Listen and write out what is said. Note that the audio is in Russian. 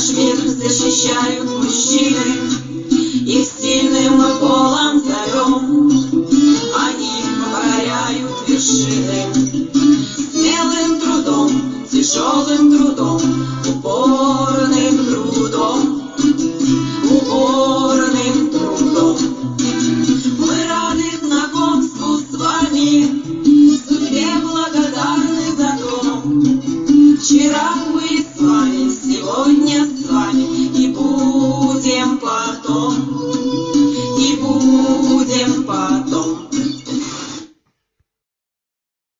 наш мир защищают мужчины, Их сильным мы полом зовем, Они покоряют вершины. Смелым трудом, тяжелым трудом